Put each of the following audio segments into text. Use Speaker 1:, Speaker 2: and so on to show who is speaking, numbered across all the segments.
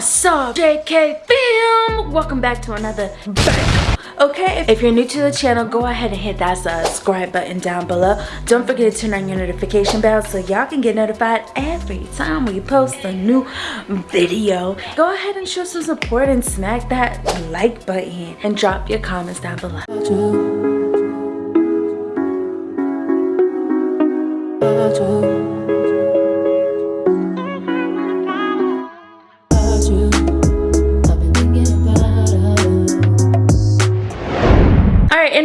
Speaker 1: What's up, JK fam? Welcome back to another bang. Okay, if you're new to the channel, go ahead and hit that subscribe button down below. Don't forget to turn on your notification bell so y'all can get notified every time we post a new video. Go ahead and show some support and smack that like button and drop your comments down below.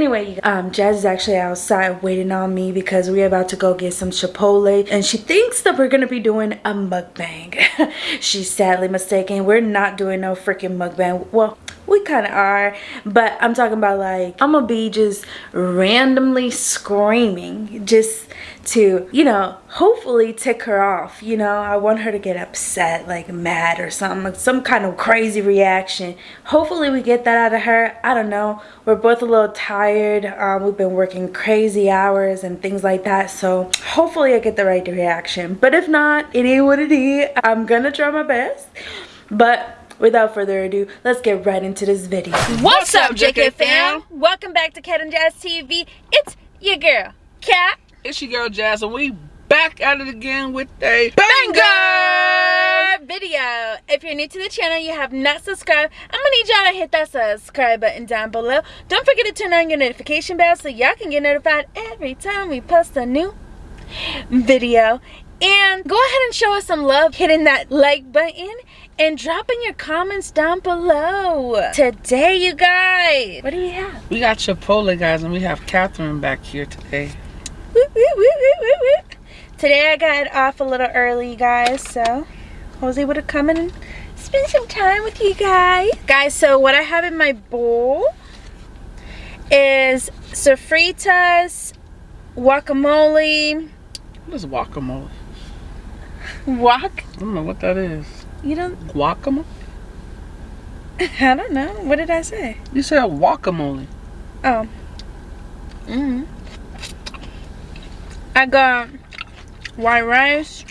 Speaker 1: Anyway, um, Jazz is actually outside waiting on me because we're about to go get some Chipotle and she thinks that we're gonna be doing a mukbang. She's sadly mistaken. We're not doing no freaking mukbang. Well, we kind of are but i'm talking about like i'm gonna be just randomly screaming just to you know hopefully tick her off you know? I want her to get upset like mad or something like some kind of crazy reaction. Hopefully we get that out of her. I don't know. We're both a little tired. Um, we've been working crazy hours and things like that so hopefully i get the right reaction. But if not it ain't what it is. I'm gonna try my best. But without further ado, let's get right into this video.
Speaker 2: What's, up, JK fam? Welcome back to Cat and Jazz TV. It's your girl, Cat.
Speaker 3: It's your girl, Jazz, and we back at it again with a
Speaker 2: banger video. If you're new to the channel, you have not subscribed, I'm gonna need y'all to hit that subscribe button down below. Don't forget to turn on your notification bell so y'all can get notified every time we post a new video. And go ahead and show us some love hitting that like button and dropping your comments down below. Today, you guys, what do we have?
Speaker 3: We got Chipotle, guys, and we have Catherine back here today.
Speaker 2: Today, I got off a little early, guys, so I was able to come and spend some time with you guys. Guys, so what I have in my bowl is sofritas, guacamole.
Speaker 3: What is guacamole?
Speaker 2: Guac?
Speaker 3: I don't know what that is.
Speaker 2: You don't?
Speaker 3: Guacamole?
Speaker 2: I don't know. What did I say?
Speaker 3: You said guacamole.
Speaker 2: Oh. Mm hmm I got white rice.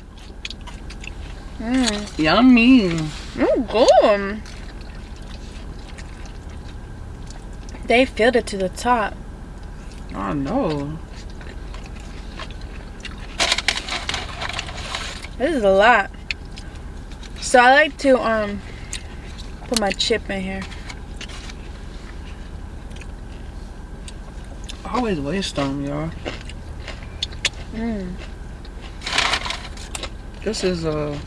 Speaker 3: Mmm. Yummy.
Speaker 2: Mmm, good. They filled it to the top.
Speaker 3: I know.
Speaker 2: This is a lot. So I like to um put my chip in here.
Speaker 3: I always waste them, y'all.
Speaker 2: Mm.
Speaker 3: This is a. Uh...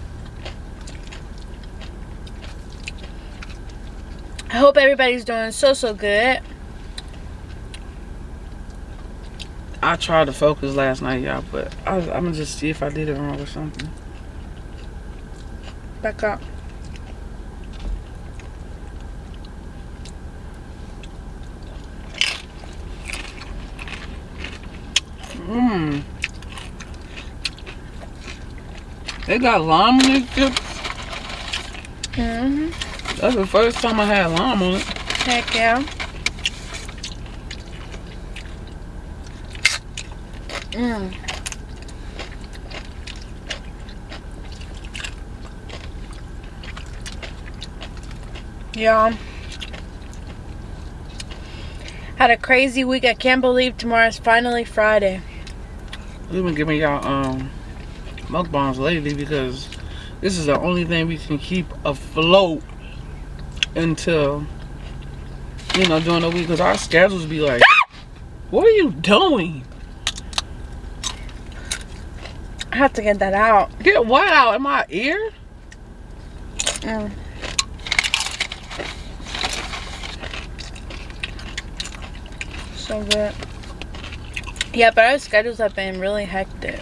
Speaker 2: I hope everybody's doing so so good.
Speaker 3: I tried to focus last night, y'all, but I, am gonna just see if I did it wrong or something.
Speaker 2: Back up.
Speaker 3: Mmm. They got lime in these chips.
Speaker 2: Mm hmm
Speaker 3: That's the first time I had lime on it.
Speaker 2: Heck yeah. Mmm. Yeah. Had a crazy week. I can't believe tomorrow's finally Friday.
Speaker 3: We've been giving y'all um mukbangs lately because this is the only thing we can keep afloat until you know during the week because our schedules be like what are you doing
Speaker 2: I have to get that out.
Speaker 3: Get what out in my ear?
Speaker 2: Mm. So good. Yeah, but our schedules have been really hectic.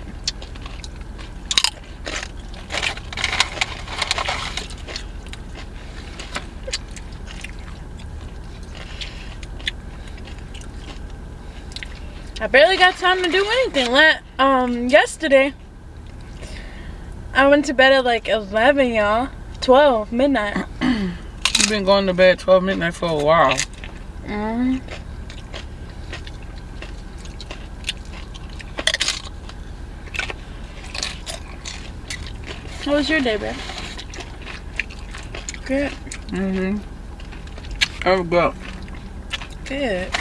Speaker 2: I barely got time to do anything. Let um yesterday I went to bed at like 11, y'all. 12, midnight.
Speaker 3: You've been going to bed 12 midnight for a while.
Speaker 2: Mm. How was your day, babe? Good.
Speaker 3: Mm-hmm. Oh, but
Speaker 2: Good.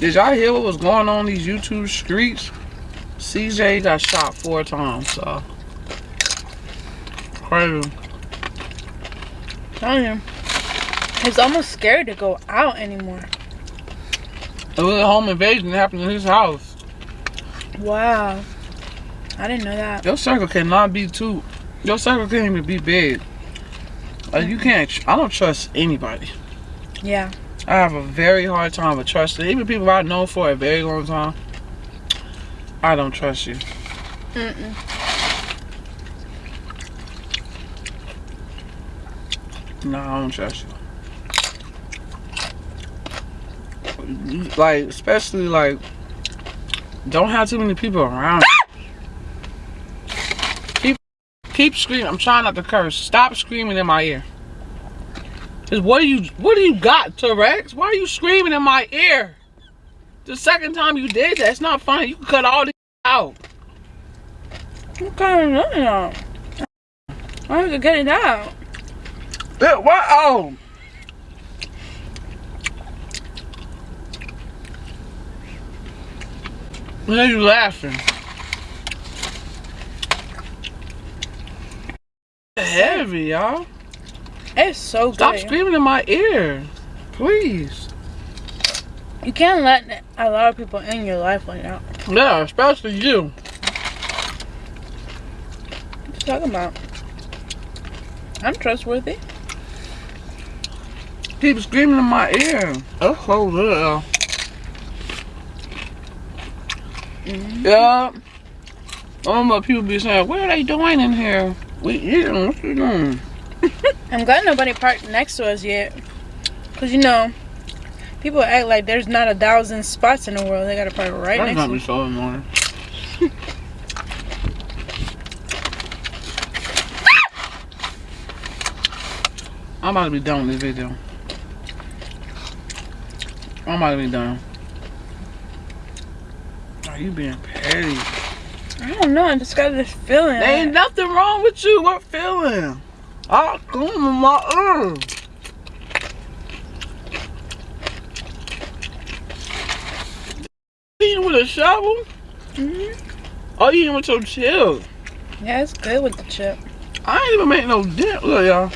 Speaker 3: Did y'all hear what was going on these YouTube streets? CJ got shot four times, so crazy.
Speaker 2: Tell you. He's almost scared to go out anymore.
Speaker 3: It was a home invasion that happened in his house.
Speaker 2: Wow. I didn't know that.
Speaker 3: Your circle cannot be too. Your circle can't even be big. Like you can't. I don't trust anybody.
Speaker 2: Yeah.
Speaker 3: I have a very hard time with trusting even people I've known for a very long time. I don't trust you.
Speaker 2: Mm-mm.
Speaker 3: No, I don't trust you. Like, especially like, don't have too many people around. keep, keep screaming. I'm trying not to curse. Stop screaming in my ear. Cause what do you, what do you got, T-Rex? Why are you screaming in my ear? The second time you did that, it's not funny. You can cut all this out.
Speaker 2: What kind of nothing out? I have to get it out.
Speaker 3: Yeah, what? Oh. What are you laughing? Heavy, y'all.
Speaker 2: It's so
Speaker 3: Stop
Speaker 2: good.
Speaker 3: screaming in my ear. Please.
Speaker 2: You can't let a lot of people in your life like that.
Speaker 3: Yeah, especially you.
Speaker 2: What you talking about? I'm trustworthy.
Speaker 3: Keep screaming in my ear. Oh, hold up. Yeah. I don't know people be saying, what are they doing in here? We eating, what you doing?
Speaker 2: I'm glad nobody parked next to us yet. Cause you know, people act like there's not a thousand spots in the world. They gotta park right
Speaker 3: That's
Speaker 2: next
Speaker 3: not
Speaker 2: to
Speaker 3: me so annoying. I'm about to be done with this video. I'm about to be done. Are you being petty?
Speaker 2: I don't know. I just got this feeling.
Speaker 3: There ain't nothing wrong with you. What feeling? Oh, come on. Eating with a shovel?
Speaker 2: Mhm.
Speaker 3: Oh, you eating with your chill.
Speaker 2: Yeah, it's good with the chip.
Speaker 3: I ain't even make no dent. Look, y'all.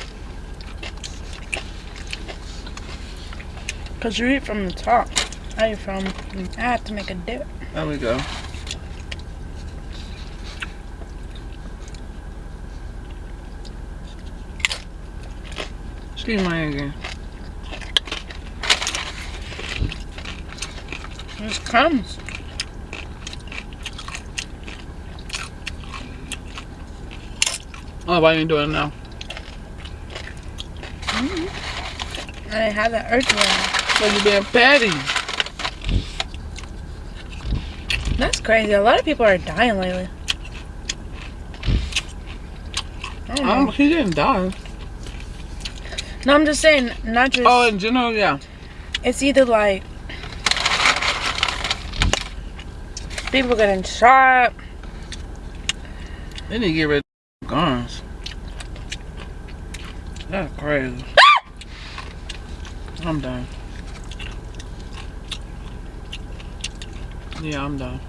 Speaker 2: Cause you eat from the top. I eat from. I have to make a dip.
Speaker 3: There we go. Excuse my again.
Speaker 2: It comes.
Speaker 3: Oh, why are you doing it now?
Speaker 2: I didn't have that urge right
Speaker 3: Cause you being petty.
Speaker 2: That's crazy. A lot of people are dying lately. I don't know.
Speaker 3: Um, he didn't die.
Speaker 2: No, I'm just saying, not just.
Speaker 3: Oh, in general, yeah.
Speaker 2: It's either like people getting shot.
Speaker 3: They need to get rid of guns. That's crazy. I'm done. Yeah, I'm done.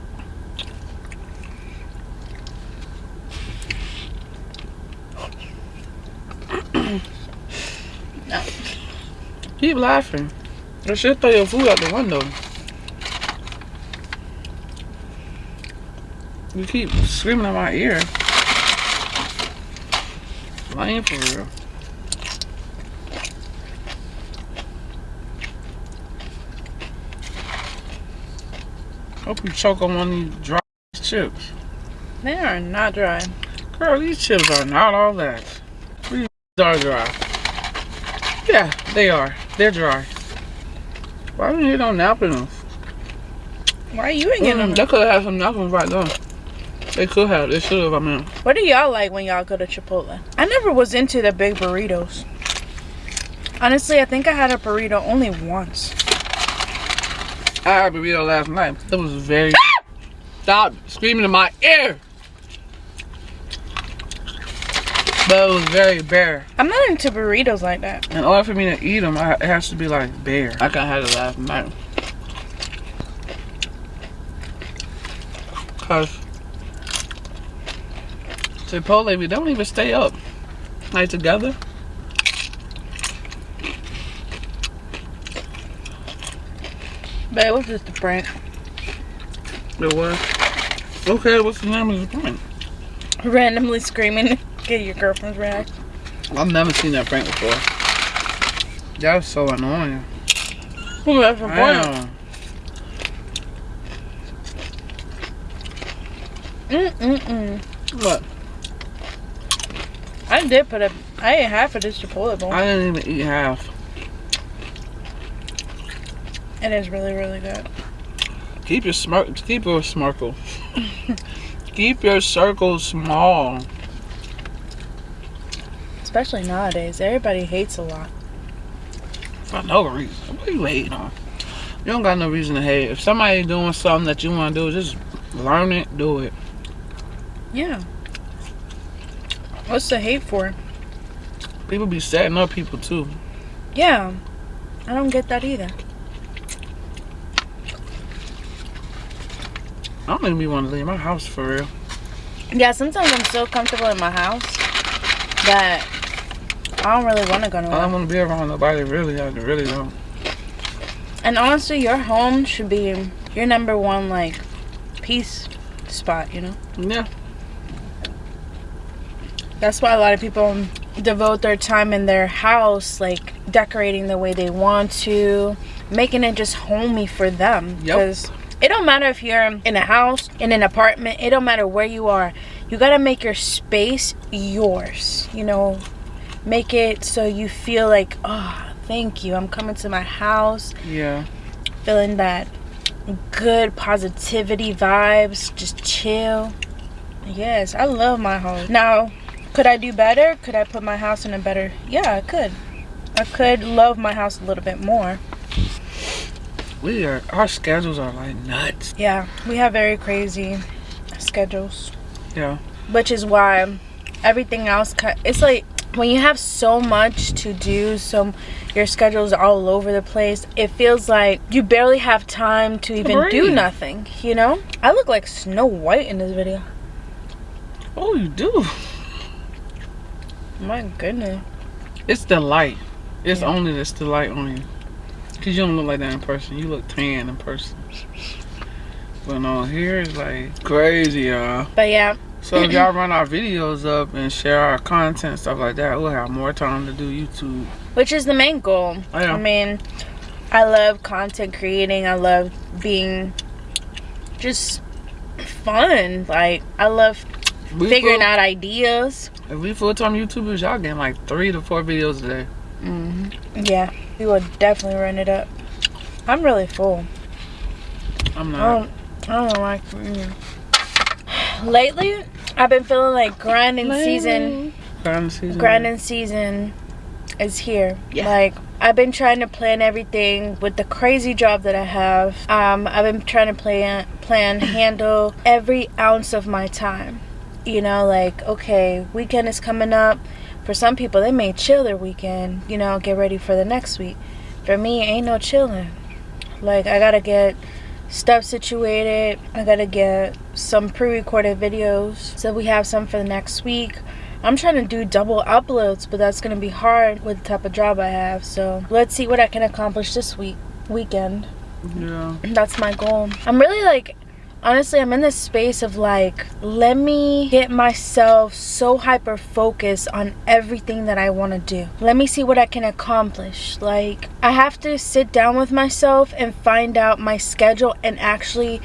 Speaker 3: Keep laughing. You should throw your food out the window. You keep screaming in my ear. Lame for real. Hope you choke on one of these dry chips.
Speaker 2: They are not dry.
Speaker 3: Girl, these chips are not all that. These are dry. Yeah, they are. They're dry. Why didn't you don't nap enough?
Speaker 2: Why are you ain't getting
Speaker 3: Mm,
Speaker 2: them?
Speaker 3: they could have had some napkins right there. They could have. They should have. I mean,
Speaker 2: What do y'all like when y'all go to Chipotle? I never was into the big burritos. Honestly, I think I had a burrito only once.
Speaker 3: I had a burrito last night. It was very. Stop screaming in my ear. But it was very bare.
Speaker 2: I'm not into burritos like that.
Speaker 3: In order for me to eat them, I, it has to be like bare. I can't have it last night. Cause Chipotle, we don't even stay up like together.
Speaker 2: But it was just a prank.
Speaker 3: It was. Okay, what's the name of the prank?
Speaker 2: Randomly screaming, get your girlfriend's reaction.
Speaker 3: I've never seen that prank before. That's so annoying.
Speaker 2: Ooh, that's. Mm-mm-mm.
Speaker 3: What?
Speaker 2: I did put a, I ate half of this Chipotle bowl.
Speaker 3: I didn't even eat half.
Speaker 2: It is really, really good.
Speaker 3: Keep your smirk. Keep your smirkle. keep your circle small.
Speaker 2: Especially nowadays. Everybody hates a lot.
Speaker 3: For no reason. What are you hating on? You don't got no reason to hate. If somebody doing something that you want to do, just learn it, do it.
Speaker 2: Yeah. What's the hate for?
Speaker 3: People be setting up people too.
Speaker 2: Yeah. I don't get that either.
Speaker 3: I don't even be want to leave my house for real.
Speaker 2: Yeah, sometimes I'm so comfortable in my house that I don't really want to go nowhere.
Speaker 3: I don't want to be around nobody. Really, I really don't.
Speaker 2: And honestly, your home should be your number one, like, peace spot, you know?
Speaker 3: Yeah.
Speaker 2: That's why a lot of people devote their time in their house, like, decorating the way they want to, making it just homey for them.
Speaker 3: Yep.
Speaker 2: Because it don't matter if you're in a house, in an apartment, it don't matter where you are. You gotta make your space yours, you know? Make it so you feel like, oh, thank you. I'm coming to my house,
Speaker 3: Yeah.
Speaker 2: feeling that good positivity vibes, just chill. Yes, I love my home. Now, could I do better? Could I put my house in a better? Yeah, I could. I could love my house a little bit more.
Speaker 3: We are. Our schedules are like nuts.
Speaker 2: Yeah, we have very crazy schedules,
Speaker 3: Yeah.
Speaker 2: which is why everything else it's like when you have so much to do, so your schedule's all over the place. It feels like you barely have time to even do nothing, you know? I look like Snow White in this video.
Speaker 3: Oh, you do.
Speaker 2: My goodness.
Speaker 3: It's the light. It's
Speaker 2: Yeah.
Speaker 3: only this the light on you. Cause you don't look like that in person. You look tan in person. But on here it's like crazy, y'all.
Speaker 2: But yeah,
Speaker 3: So if y'all run our videos up and share our content stuff like that, we'll have more time to do YouTube.
Speaker 2: which is the main goal.
Speaker 3: Oh, yeah.
Speaker 2: I mean, I love content creating. I love being just fun. Like I love
Speaker 3: We
Speaker 2: figuring
Speaker 3: full,
Speaker 2: out ideas.
Speaker 3: If we full time YouTubers, y'all getting like three to four videos a day.
Speaker 2: hmm Yeah, we will definitely run it up. I'm really full.
Speaker 3: I'm
Speaker 2: I
Speaker 3: not.
Speaker 2: don't, I don't like. Mm. Lately, I've been feeling like grinding season.
Speaker 3: Grinding season.
Speaker 2: Grinding season is here.
Speaker 3: Yeah.
Speaker 2: Like I've been trying to plan everything with the crazy job that I have. Um, I've been trying to plan, plan, handle every ounce of my time. You know, like okay, weekend is coming up. For some people, they may chill their weekend. You know, get ready for the next week. For me, ain't no chilling. Like I gotta get stuff situated. I gotta get some pre-recorded videos so we have some for the next week. I'm trying to do double uploads, but that's gonna be hard with the type of job I have. So let's see what I can accomplish this week weekend.
Speaker 3: Yeah.
Speaker 2: That's my goal. I'm really like honestly I'm in this space of like let me get myself so hyper focused on everything that I want to do. Let me see what I can accomplish. Like I have to sit down with myself and find out my schedule and actually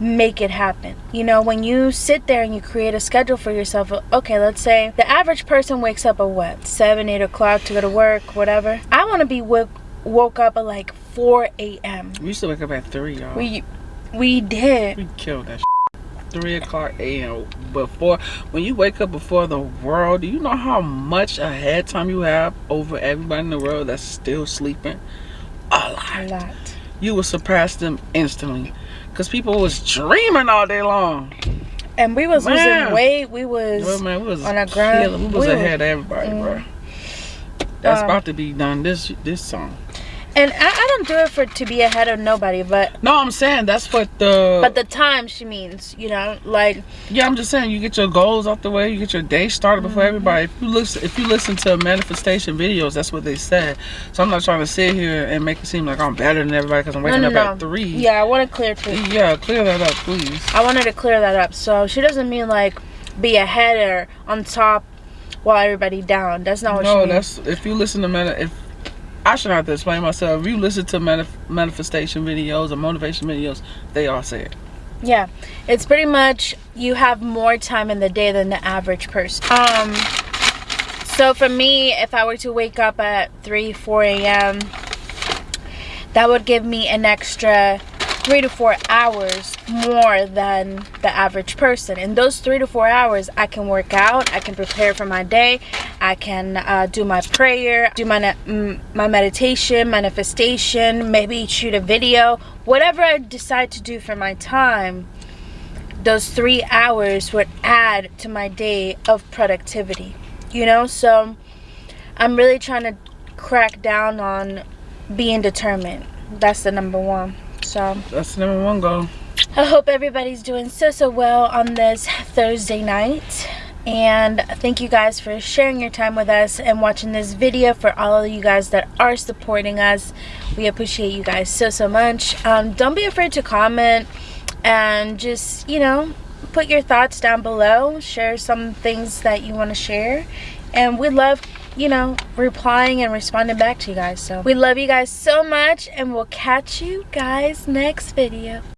Speaker 2: make it happen. You know, when you sit there and you create a schedule for yourself, okay, let's say the average person wakes up at what, 7, 8 o'clock to go to work, whatever. I want to be woke, woke up at like 4 a.m.
Speaker 3: We used to wake up at three, y'all.
Speaker 2: We we did.
Speaker 3: We killed that. Three o'clock a.m. Before when you wake up before the world, do you know how much ahead time you have over everybody in the world that's still sleeping? A lot.
Speaker 2: A
Speaker 3: lot.
Speaker 2: lot.
Speaker 3: You will surpass them instantly, cause people was dreaming all day long.
Speaker 2: and we was
Speaker 3: Man.
Speaker 2: losing weight. We was
Speaker 3: Well, man, we was
Speaker 2: on a grind.
Speaker 3: We was
Speaker 2: We
Speaker 3: ahead
Speaker 2: was-
Speaker 3: of everybody,
Speaker 2: Mm.
Speaker 3: bro. That's
Speaker 2: Um,
Speaker 3: about to be done. This this song.
Speaker 2: And I, I don't do it for to be ahead of nobody, but
Speaker 3: No, I'm saying that's what the.
Speaker 2: but the time she means, you know, like
Speaker 3: yeah, I'm just saying you get your goals out the way. You get your day started before
Speaker 2: Mm-hmm.
Speaker 3: everybody. If you listen, if you listen to manifestation videos, that's what they said. So I'm not trying to sit here and make it seem like I'm better than everybody because I'm
Speaker 2: no,
Speaker 3: waking
Speaker 2: no,
Speaker 3: up
Speaker 2: no.
Speaker 3: at three.
Speaker 2: Yeah, I want to clear too.
Speaker 3: Yeah, clear that up, please.
Speaker 2: I wanted to clear that up. So she doesn't mean like be ahead or on top while everybody down. That's not what she
Speaker 3: No,
Speaker 2: means.
Speaker 3: that's if you listen to mani- if I should have to explain myself. If you listen to manif- manifestation videos or motivation videos, they all say it.
Speaker 2: Yeah, it's pretty much you have more time in the day than the average person. Um, so for me, if I were to wake up at 3, 4 a.m., that would give me an extra three to four hours more than the average person. In those three to four hours, I can work out, I can prepare for my day, I can uh, do my prayer, do my my meditation, manifestation, maybe shoot a video, whatever I decide to do for my time. Those three hours would add to my day of productivity, you know. So I'm really trying to crack down on being determined. That's the number one. So
Speaker 3: That's the number one goal.
Speaker 2: I hope everybody's doing so so well on this Thursday night. And thank you guys for sharing your time with us and watching this video. For all of you guys that are supporting us, we appreciate you guys so so much. Um, don't be afraid to comment and just you know put your thoughts down below. Share some things that you want to share, and we love you know, replying and responding back to you guys. So we love you guys so much and we'll catch you guys next video.